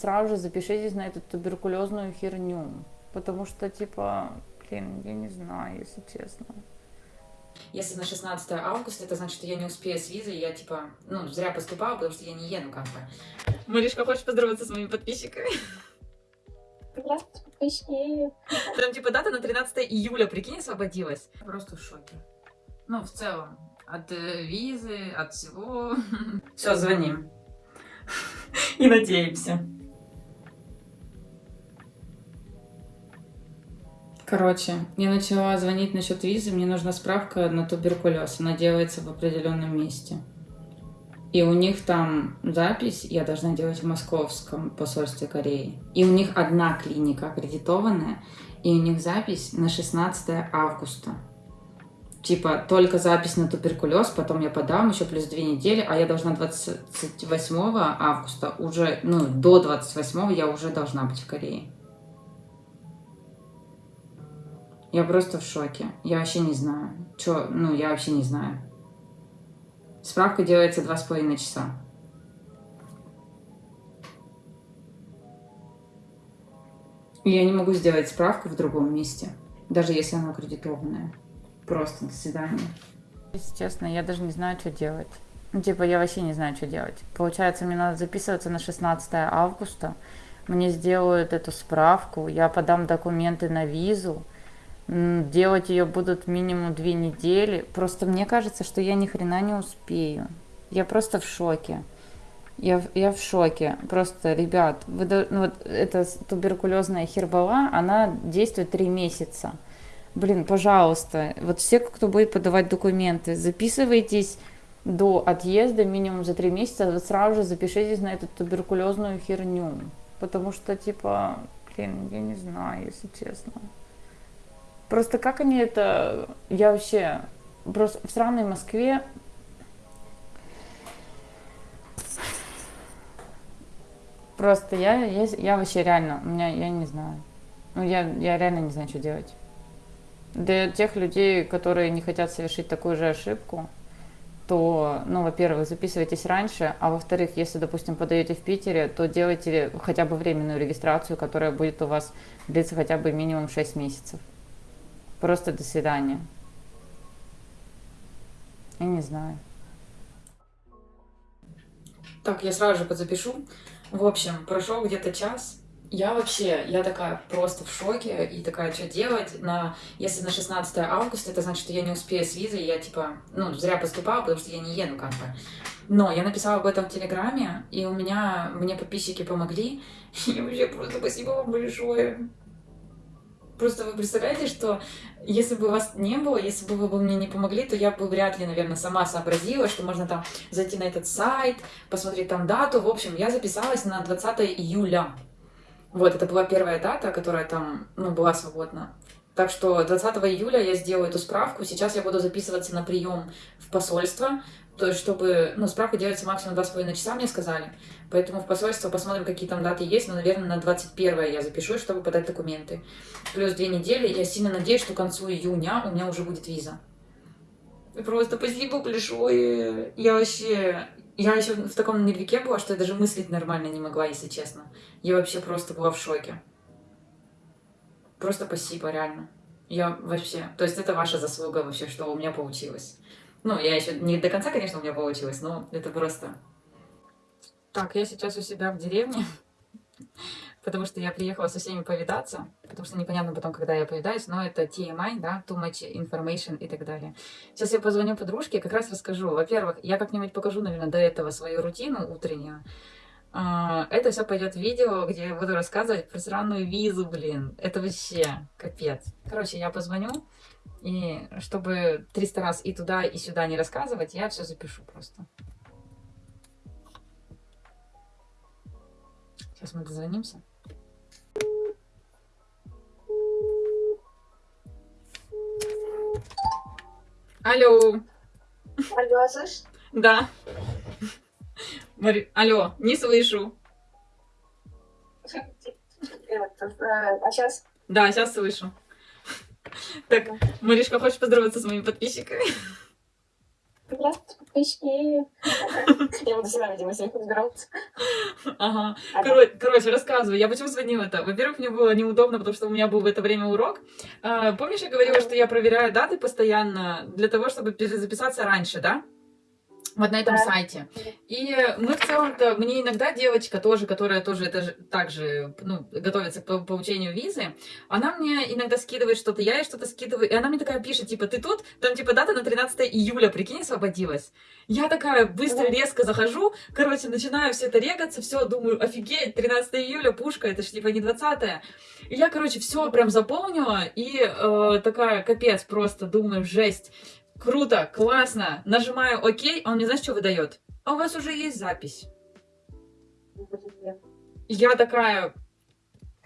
сразу же запишитесь на эту туберкулезную херню. Потому что, типа, блин, я не знаю, если честно. Если на 16 августа, это значит, что я не успею с визой, я, типа, ну, зря поступала, потому что я не еду, как бы. Маришка, хочешь поздороваться с моими подписчиками? Здравствуйте, подписчики. Там, типа, дата на 13 июля, прикинь, освободилась. Просто в шоке. Ну, в целом, от э, визы, от всего. Все, звоним. И надеемся. Короче, я начала звонить насчет визы, мне нужна справка на туберкулез. Она делается в определенном месте. И у них там запись я должна делать в московском посольстве Кореи. И у них одна клиника аккредитованная, и у них запись на 16 августа. Типа, только запись на туберкулез, потом я подам еще плюс две недели, а я должна 28 августа уже, ну, до 28 я уже должна быть в Корее. Я просто в шоке. Я вообще не знаю. Чё, ну, я вообще не знаю. Справка делается два с половиной часа. И я не могу сделать справку в другом месте, даже если она аккредитованная. Просто до свидания. Если честно, я даже не знаю, что делать. Ну, типа, я вообще не знаю, что делать. Получается, мне надо записываться на 16 августа. Мне сделают эту справку, я подам документы на визу. Делать ее будут минимум две недели. Просто мне кажется, что я ни хрена не успею. Я просто в шоке. Я, я в шоке. Просто, ребят, вы, ну, вот эта туберкулезная хербала, она действует три месяца. Блин, пожалуйста, вот все, кто будет подавать документы, записывайтесь до отъезда минимум за три месяца, вы сразу же запишитесь на эту туберкулезную херню. Потому что, типа, блин, я не знаю, если честно. Просто как они это... Я вообще... Просто в странной Москве Просто я, я, я вообще реально, у меня, я не знаю. Ну, я, я реально не знаю, что делать. Для тех людей, которые не хотят совершить такую же ошибку, то, ну, во-первых, записывайтесь раньше, а во-вторых, если, допустим, подаете в Питере, то делайте хотя бы временную регистрацию, которая будет у вас длиться хотя бы минимум 6 месяцев. Просто до свидания. Я не знаю. Так, я сразу же подзапишу. В общем, прошел где-то час. Я вообще, я такая просто в шоке и такая, что делать? На, если на 16 августа, это значит, что я не успею с визой, я типа, ну, зря поступала, потому что я не еду как бы. Но я написала об этом в Телеграме, и у меня, мне подписчики помогли. И вообще просто спасибо вам большое. Просто вы представляете, что если бы вас не было, если бы вы бы мне не помогли, то я бы вряд ли, наверное, сама сообразила, что можно там зайти на этот сайт, посмотреть там дату. В общем, я записалась на 20 июля. Вот, это была первая дата, которая там, ну, была свободна. Так что 20 июля я сделаю эту справку. Сейчас я буду записываться на прием в посольство. То есть, чтобы, ну, справка делается максимум 2,5 часа, мне сказали. Поэтому в посольство посмотрим, какие там даты есть. Но, наверное, на 21 я запишусь, чтобы подать документы. Плюс две недели. Я сильно надеюсь, что к концу июня у меня уже будет виза. Просто спасибо большое. Я вообще... Я еще в таком нервике была, что я даже мыслить нормально не могла, если честно. Я вообще просто была в шоке. Просто спасибо, реально. Я вообще... То есть это ваша заслуга вообще, что у меня получилось. Ну, я еще не до конца, конечно, у меня получилось, но это просто... Так, я сейчас у себя в деревне, потому что я приехала со всеми повидаться, потому что непонятно потом, когда я повидаюсь, но это TMI, да, too much information и так далее. Сейчас я позвоню подружке, как раз расскажу. Во-первых, я как-нибудь покажу, наверное, до этого свою рутину утреннюю. А, это все пойдет в видео, где я буду рассказывать про сраную визу, блин. Это вообще капец. Короче, я позвоню, и чтобы 300 раз и туда, и сюда не рассказывать, я все запишу просто. Сейчас мы дозвонимся. Алло. Алло, слышишь? Да. Мари... Алло, не слышу. А сейчас? Да, сейчас слышу. Так, Маришка, хочешь поздороваться с моими подписчиками? Здравствуйте, подписчики. Я буду всегда, видимо, них разбираться. Ага. А, Коро- Короче, рассказываю. Я почему звонила-то? Во-первых, мне было неудобно, потому что у меня был в это время урок. А, помнишь, я говорила, что я проверяю даты постоянно для того, чтобы перезаписаться раньше, да? Вот на этом Да. сайте. И мы в целом-то, мне иногда девочка тоже, которая тоже это же, также ну, готовится к по- получению визы, она мне иногда скидывает что-то, я ей что-то скидываю, и она мне такая пишет, типа, ты тут? Там, типа, дата на 13 июля, прикинь, освободилась. Я такая быстро, резко захожу, короче, начинаю все это регаться, все, думаю, офигеть, 13 июля, пушка, это ж типа не 20 И я, короче, все прям заполнила, и э, такая, капец, просто думаю, жесть. Круто, классно. Нажимаю ОК, а он мне знаешь, что выдает? А у вас уже есть запись. Я такая,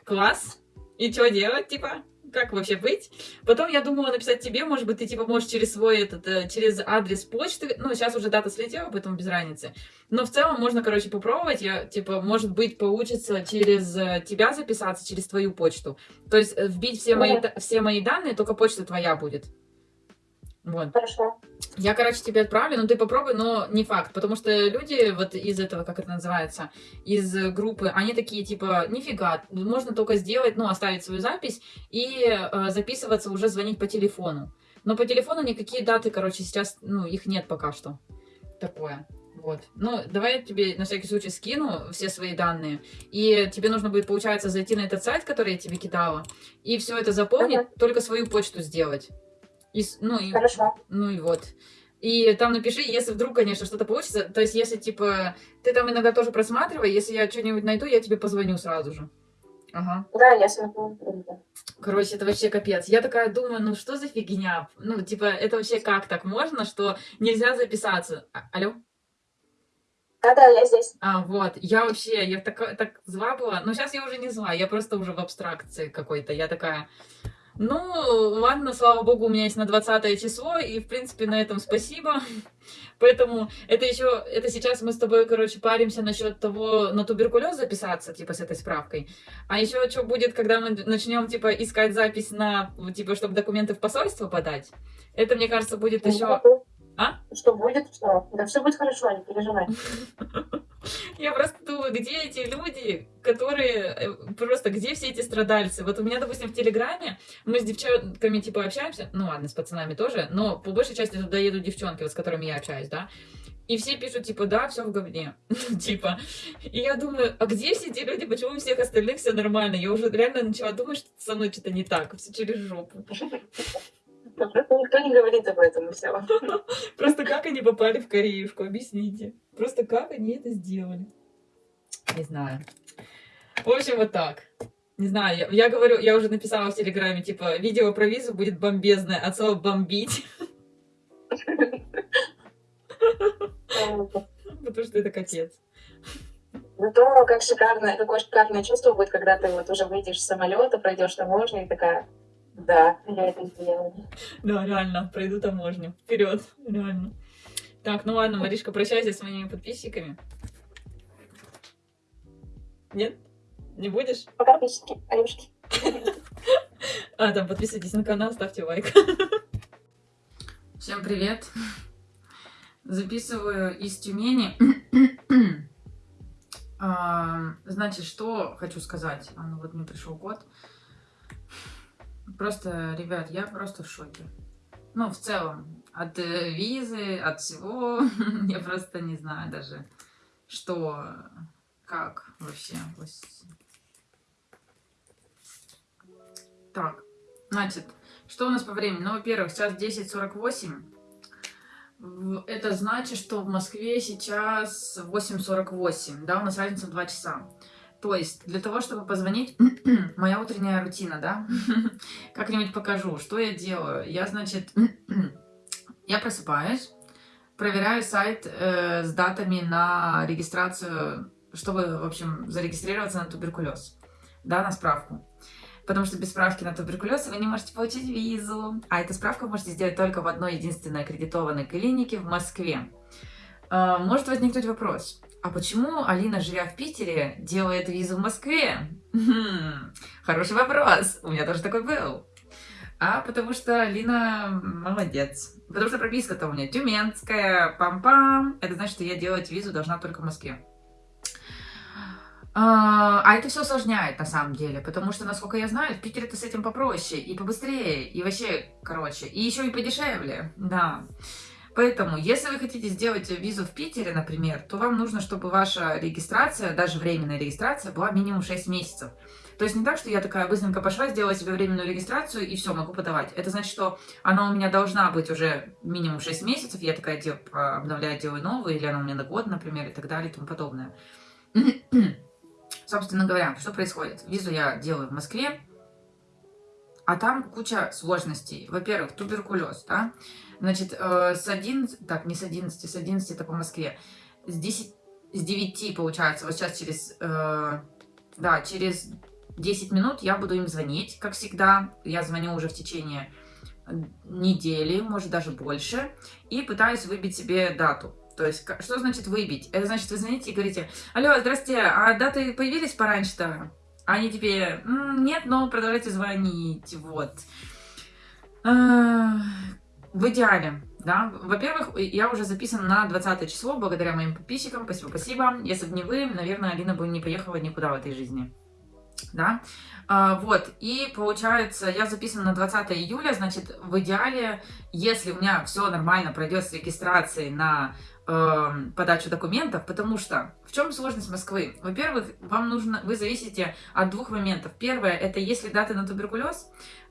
класс. И что делать, типа? Как вообще быть? Потом я думала написать тебе, может быть, ты типа можешь через свой этот, э, через адрес почты, ну, сейчас уже дата слетела, поэтому без разницы. Но в целом можно, короче, попробовать, я, типа, может быть, получится через э, тебя записаться, через твою почту. То есть э, вбить все мои, все мои данные, только почта твоя будет. Вот. Хорошо. Я, короче, тебе отправлю, но ты попробуй, но не факт, потому что люди вот из этого, как это называется, из группы, они такие, типа, нифига, можно только сделать, ну, оставить свою запись и э, записываться, уже звонить по телефону. Но по телефону никакие даты, короче, сейчас, ну, их нет пока что. Такое. Вот. Ну, давай я тебе на всякий случай скину все свои данные. И тебе нужно будет, получается, зайти на этот сайт, который я тебе кидала, и все это заполнить, Ага. только свою почту сделать. И, ну, и Хорошо. ну и вот. И там напиши, если вдруг, конечно, что-то получится. То есть, если, типа, ты там иногда тоже просматривай, если я что-нибудь найду, я тебе позвоню сразу же. Ага. Да, я смотрю. Короче, это вообще капец. Я такая думаю, ну что за фигня? Ну, типа, это вообще как так можно, что нельзя записаться? А- алло? Да-да, я здесь. А, вот. Я вообще, я так, так зла была. Но сейчас я уже не зла, я просто уже в абстракции какой-то. Я такая, ну, ладно, слава богу, у меня есть на 20 число, и, в принципе, на этом спасибо. Поэтому это еще, это сейчас мы с тобой, короче, паримся насчет того, на туберкулез записаться, типа, с этой справкой. А еще что будет, когда мы начнем, типа, искать запись на, типа, чтобы документы в посольство подать? Это, мне кажется, будет еще... А? Что будет, что? Да все будет хорошо, не переживай. Я просто думаю, где эти люди, которые э, просто, где все эти страдальцы? Вот у меня, допустим, в Телеграме мы с девчонками, типа, общаемся, ну ладно, с пацанами тоже, но по большей части туда едут девчонки, вот с которыми я общаюсь, да, и все пишут, типа, да, все в говне, типа. И я думаю, а где все эти люди, почему у всех остальных все нормально? Я уже реально начала думать, что со мной что-то не так, все через жопу. Просто никто не говорит об этом, и все. Просто как они попали в Кореюшку, объясните. Просто как они это сделали. Не знаю. В общем, вот так. Не знаю, я, я говорю, я уже написала в Телеграме, типа, видео про визу будет бомбезное, от слова бомбить, потому что это капец. Зато как шикарное, какое шикарное чувство будет, когда ты вот уже выйдешь с самолета, пройдешь таможню и такая, да, я это сделала. Да, реально, пройду таможню. Вперед, реально. Так, ну ладно, Маришка, прощайся с моими подписчиками. Нет? Не будешь? Пока, подписчики, Алюшки. А, там подписывайтесь на канал, ставьте лайк. Всем привет. Записываю из Тюмени. А, Значит, что хочу сказать. А, ну вот мне пришел код. Просто, ребят, я просто в шоке. Ну, в целом, от э, визы, от всего. Я просто не знаю даже, что, как вообще. Так, значит, что у нас по времени? Ну, во-первых, сейчас 10.48. В- Это значит, что в Москве сейчас 8.48, да, у нас разница в 2 часа. То есть, для того, чтобы позвонить, моя утренняя рутина, да, как-нибудь покажу, что я делаю. Я, значит, я просыпаюсь, проверяю сайт э, с датами на регистрацию, чтобы, в общем, зарегистрироваться на туберкулез, да, на справку. Потому что без справки на туберкулез вы не можете получить визу. А эту справку можете сделать только в одной единственной аккредитованной клинике в Москве. А, Может возникнуть вопрос. А почему Алина, живя в Питере, делает визу в Москве? Хм, Хороший вопрос. У меня тоже такой был. а потому что Алина молодец. Потому что прописка-то у меня тюменская, пам-пам. Это значит, что я делать визу должна только в Москве. А, а это все усложняет на самом деле, потому что, насколько я знаю, в Питере это с этим попроще и побыстрее, и вообще, короче, и еще и подешевле, да. Поэтому, если вы хотите сделать визу в Питере, например, то вам нужно, чтобы ваша регистрация, даже временная регистрация, была минимум 6 месяцев. То есть не так, что я такая быстренько пошла, сделала себе временную регистрацию и все, могу подавать. Это значит, что она у меня должна быть уже минимум 6 месяцев, я такая дел, обновляю, делаю новую, или она у меня на год, например, и так далее, и тому подобное. Собственно говоря, что происходит? Визу я делаю в Москве, а там куча сложностей. Во-первых, туберкулез, да? Значит, э, с 11, так, не с 11, с 11 это по Москве, с 10, с 9 получается, вот сейчас через, э, да, через 10 минут я буду им звонить, как всегда. Я звоню уже в течение недели, может даже больше, и пытаюсь выбить себе дату. То есть, что значит выбить? Это значит, вы звоните и говорите, алло, здрасте, а даты появились пораньше-то? Они тебе, нет, но продолжайте звонить, вот. В идеале, да, во-первых, я уже записана на 20 число, благодаря моим подписчикам, спасибо, спасибо. Если бы не вы, наверное, Алина бы не поехала никуда в этой жизни да, а, вот, и получается, я записана на 20 июля, значит, в идеале, если у меня все нормально пройдет с регистрацией на э, подачу документов, потому что в чем сложность Москвы? Во-первых, вам нужно, вы зависите от двух моментов. Первое, это если даты на туберкулез,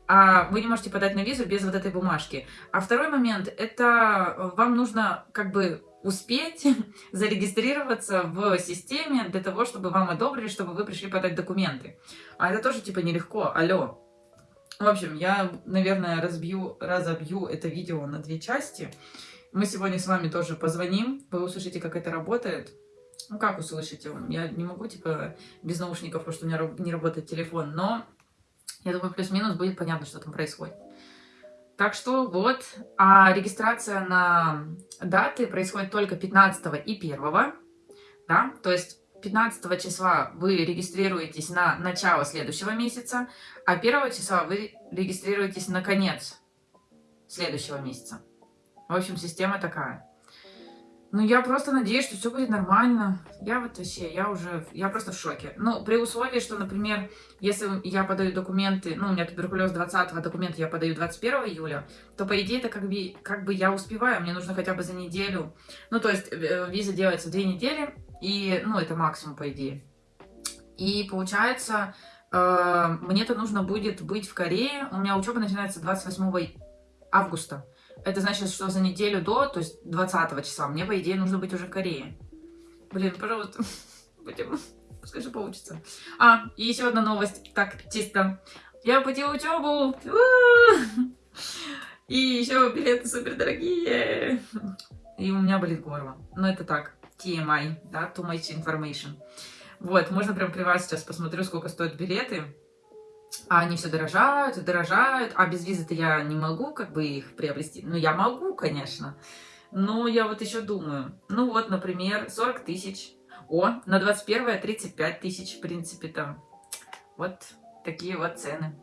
а вы не можете подать на визу без вот этой бумажки. А второй момент, это вам нужно как бы успеть зарегистрироваться в системе для того, чтобы вам одобрили, чтобы вы пришли подать документы. А это тоже типа нелегко, алло. В общем, я, наверное, разбью, разобью это видео на две части. Мы сегодня с вами тоже позвоним, вы услышите, как это работает. Ну, как услышите? Я не могу, типа, без наушников, потому что у меня не работает телефон, но я думаю, плюс-минус будет понятно, что там происходит. Так что вот, а регистрация на даты происходит только 15 и 1, да, то есть 15 числа вы регистрируетесь на начало следующего месяца, а 1 числа вы регистрируетесь на конец следующего месяца. В общем, система такая. Ну, я просто надеюсь, что все будет нормально. Я вот вообще, я уже, я просто в шоке. Ну, при условии, что, например, если я подаю документы, ну, у меня туберкулез 20 го документы я подаю 21 июля, то, по идее, это как бы, как бы я успеваю, мне нужно хотя бы за неделю. Ну, то есть, э, виза делается две недели, и, ну, это максимум, по идее. И получается, э, мне-то нужно будет быть в Корее, у меня учеба начинается 28 августа. Это значит, что за неделю до, то есть 20 числа, мне, по идее, нужно быть уже в Корее. Блин, пожалуйста, будем, пускай же получится. А, и еще одна новость, так, чисто. Я оплатила учебу. И еще билеты супер дорогие. И у меня болит горло. Но это так, TMI, да, too much information. Вот, можно прям при вас сейчас посмотрю, сколько стоят билеты. А они все дорожают дорожают, а без визы-то я не могу как бы их приобрести. Ну, я могу, конечно, но я вот еще думаю. Ну вот, например, 40 тысяч. О, на 21 35 тысяч, в принципе, там. Вот такие вот цены.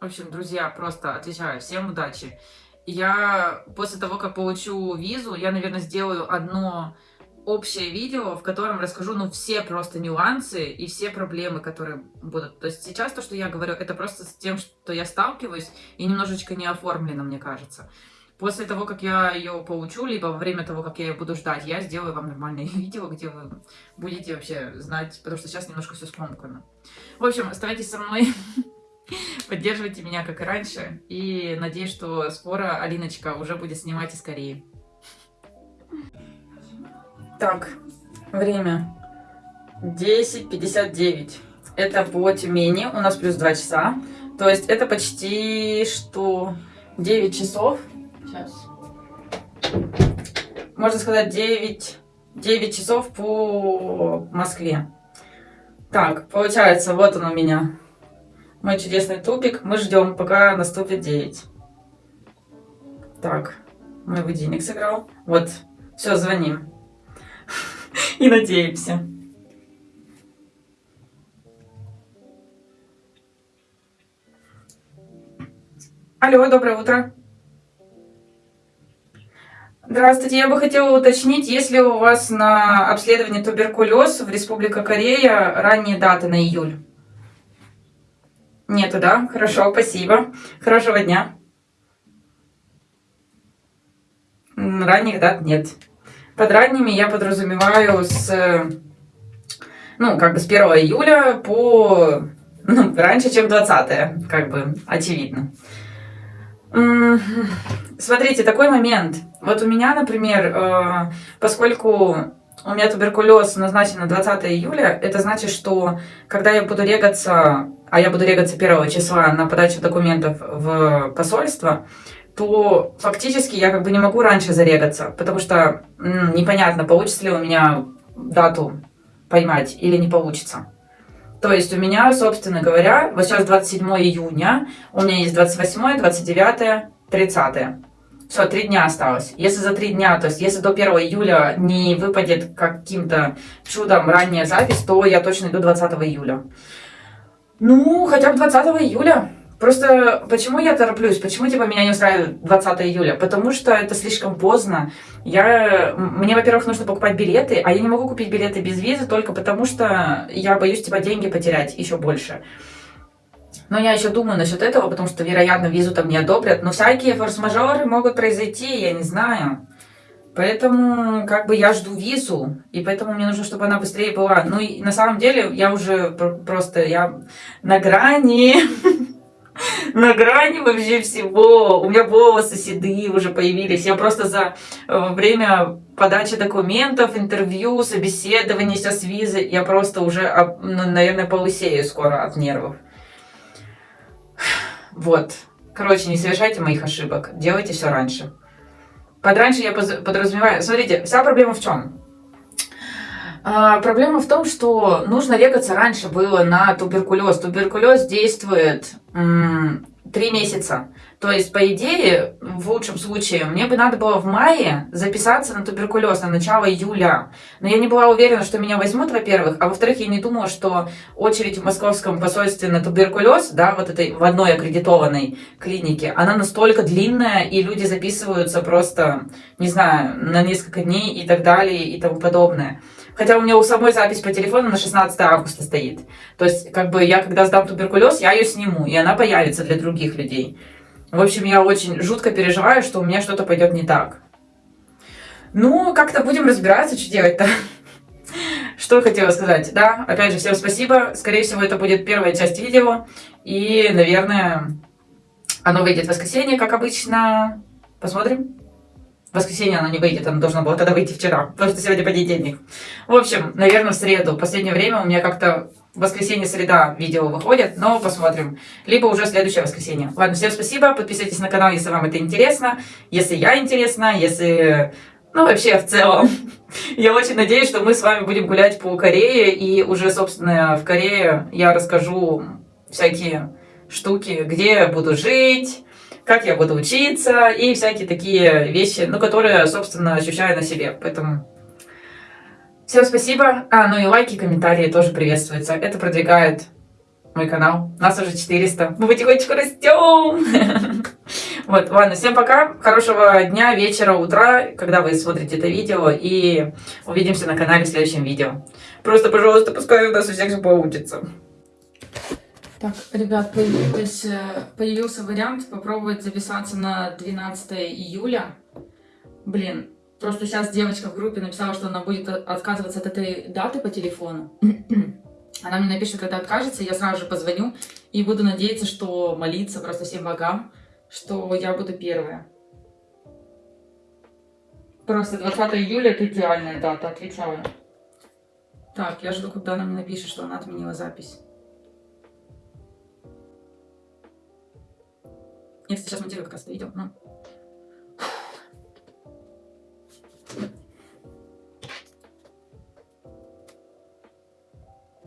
В общем, друзья, просто отвечаю, всем удачи. Я после того, как получу визу, я, наверное, сделаю одно общее видео, в котором расскажу, ну, все просто нюансы и все проблемы, которые будут. То есть сейчас то, что я говорю, это просто с тем, что я сталкиваюсь, и немножечко не оформлено, мне кажется. После того, как я ее получу, либо во время того, как я ее буду ждать, я сделаю вам нормальное видео, где вы будете вообще знать, потому что сейчас немножко все скомкано. В общем, оставайтесь со мной, поддерживайте меня, как и раньше, и надеюсь, что скоро Алиночка уже будет снимать и скорее. Так, время 10.59. Это по Тюмени, у нас плюс 2 часа. То есть это почти что 9 часов. Сейчас. Можно сказать 9, 9 часов по Москве. Так, получается, вот он у меня. Мой чудесный тупик. Мы ждем, пока наступит 9. Так, мой будильник сыграл. Вот, все, звоним. и надеемся. Алло, доброе утро. Здравствуйте, я бы хотела уточнить, есть ли у вас на обследование туберкулез в Республика Корея ранние даты на июль? Нету, да? Хорошо, спасибо. Хорошего дня. Ранних дат нет. Под ранними я подразумеваю с, э, ну, как бы с 1 июля по, ну, раньше, чем 20 как бы, очевидно. Смотрите, такой момент. Вот у меня, например, э, поскольку у меня туберкулез назначен на 20 июля, это значит, что когда я буду регаться, а я буду регаться 1 числа на подачу документов в посольство, то фактически я как бы не могу раньше зарегаться, потому что м, непонятно, получится ли у меня дату поймать или не получится. То есть у меня, собственно говоря, вот сейчас 27 июня, у меня есть 28, 29, 30. Все, три дня осталось. Если за три дня, то есть если до 1 июля не выпадет каким-то чудом ранняя запись, то я точно иду 20 июля. Ну, хотя бы 20 июля. Просто почему я тороплюсь? Почему типа меня не устраивает 20 июля? Потому что это слишком поздно. Я, мне, во-первых, нужно покупать билеты, а я не могу купить билеты без визы только потому, что я боюсь типа деньги потерять еще больше. Но я еще думаю насчет этого, потому что, вероятно, визу там не одобрят. Но всякие форс-мажоры могут произойти, я не знаю. Поэтому, как бы, я жду визу, и поэтому мне нужно, чтобы она быстрее была. Ну, и на самом деле, я уже пр- просто, я на грани, на грани вообще всего. У меня волосы седые уже появились. Я просто за э, время подачи документов, интервью, собеседований сейчас визы, я просто уже, наверное, полысею скоро от нервов. Вот. Короче, не совершайте моих ошибок. Делайте все раньше. Под раньше я подразумеваю... Смотрите, вся проблема в чем? А, проблема в том, что нужно регаться раньше было на туберкулез. Туберкулез действует три месяца. То есть, по идее, в лучшем случае, мне бы надо было в мае записаться на туберкулез на начало июля. Но я не была уверена, что меня возьмут, во-первых, а во-вторых, я не думала, что очередь в московском посольстве на туберкулез, да, вот этой в одной аккредитованной клинике, она настолько длинная, и люди записываются просто, не знаю, на несколько дней и так далее и тому подобное. Хотя у меня у самой запись по телефону на 16 августа стоит. То есть, как бы я, когда сдам туберкулез, я ее сниму, и она появится для других людей. В общем, я очень жутко переживаю, что у меня что-то пойдет не так. Ну, как-то будем разбираться, что делать-то. Что хотела сказать? Да, опять же, всем спасибо. Скорее всего, это будет первая часть видео. И, наверное, оно выйдет в воскресенье, как обычно. Посмотрим. Воскресенье оно не выйдет, оно должно было тогда выйти вчера, потому что сегодня понедельник. В общем, наверное, в среду. В последнее время у меня как-то воскресенье-среда видео выходят, но посмотрим. Либо уже следующее воскресенье. Ладно, всем спасибо, подписывайтесь на канал, если вам это интересно, если я интересна, если... Ну, вообще, в целом. Я очень надеюсь, что мы с вами будем гулять по Корее, и уже, собственно, в Корее я расскажу всякие штуки, где я буду жить, как я буду учиться, и всякие такие вещи, ну, которые, собственно, ощущаю на себе. Поэтому всем спасибо. А, ну и лайки, комментарии тоже приветствуются. Это продвигает мой канал. Нас уже 400. Мы потихонечку растем. Вот, ладно, всем пока. Хорошего дня, вечера, утра, когда вы смотрите это видео. И увидимся на канале в следующем видео. Просто, пожалуйста, пускай у нас у всех все получится. Так, ребят, появилась, э, появился вариант попробовать записаться на 12 июля. Блин, просто сейчас девочка в группе написала, что она будет от- отказываться от этой даты по телефону. Она мне напишет, когда откажется, я сразу же позвоню и буду надеяться, что молиться просто всем богам, что я буду первая. Просто 20 июля это идеальная дата, отвечаю. Так, я жду, когда она мне напишет, что она отменила запись. Я, сейчас монтирую как раз это видео. Ну.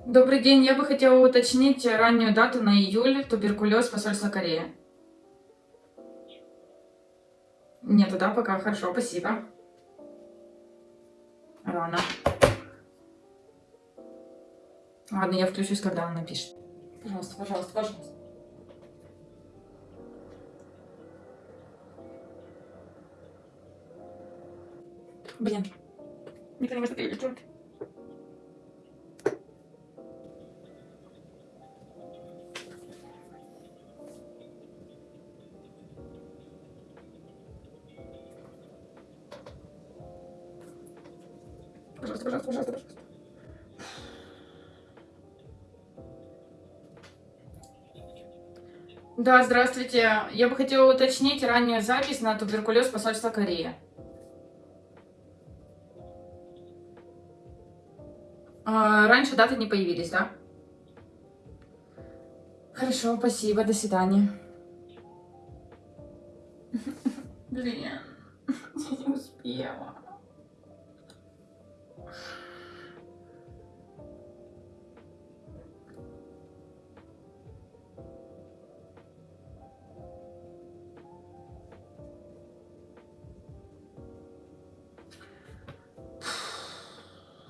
Добрый день, я бы хотела уточнить раннюю дату на июль туберкулез посольства Кореи. Нет, да, пока хорошо, спасибо. Рано. Ладно, я включусь, когда он напишет. Пожалуйста, пожалуйста, пожалуйста. Блин. Не понимаю, что ты делать. Пожалуйста, пожалуйста, пожалуйста, пожалуйста. Да, здравствуйте. Я бы хотела уточнить раннюю запись на туберкулез посольства Кореи. Раньше даты не появились, да? Хорошо, спасибо, до свидания. Блин, я не успела.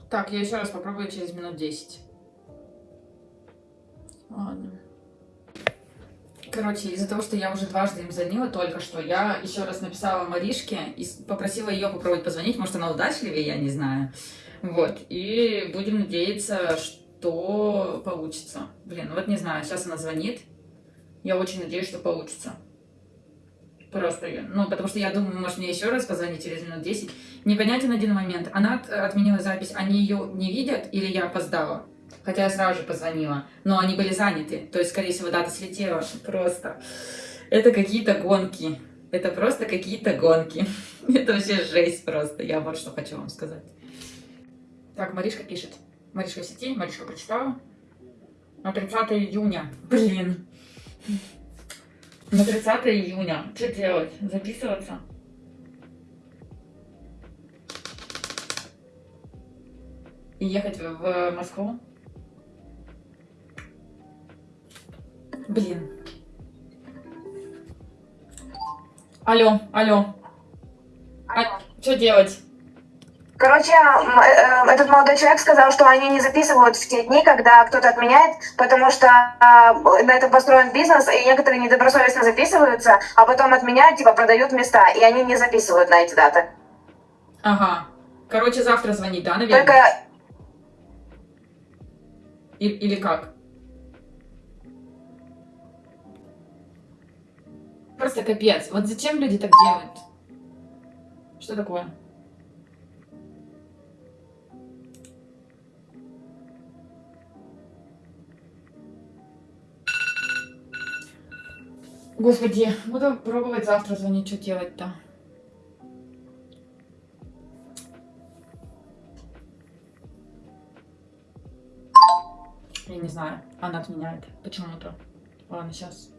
Так, я еще раз попробую через минут 10. Ладно. Короче, из-за того, что я уже дважды им звонила только что, я еще раз написала Маришке и попросила ее попробовать позвонить. Может, она удачливее, я не знаю. Вот. И будем надеяться, что получится. Блин, ну вот не знаю, сейчас она звонит. Я очень надеюсь, что получится. Просто, ну, потому что я думаю, может, мне еще раз позвонить через минут 10. Непонятен один момент. Она от- отменила запись, они ее не видят или я опоздала? Хотя я сразу же позвонила, но они были заняты. То есть, скорее всего, дата слетела. Просто. Это какие-то гонки. Это просто какие-то гонки. Это вообще жесть просто. Я вот что хочу вам сказать. Так, Маришка пишет. Маришка в сети, Маришка прочитала. На 30 июня. Блин. На 30 июня. Что делать? Записываться? И ехать в, Москву? Блин. Алло, алло. А, что делать? Короче, м, э, этот молодой человек сказал, что они не записывают в те дни, когда кто-то отменяет, потому что а, на этом построен бизнес, и некоторые недобросовестно записываются, а потом отменяют, типа продают места, и они не записывают на эти даты. Ага. Короче, завтра звонить, да, наверное? Только И- или как? Просто капец. Вот зачем люди так делают? Что такое? Господи, буду пробовать завтра звонить, что делать-то. Я не знаю, она отменяет почему-то. Ладно, сейчас.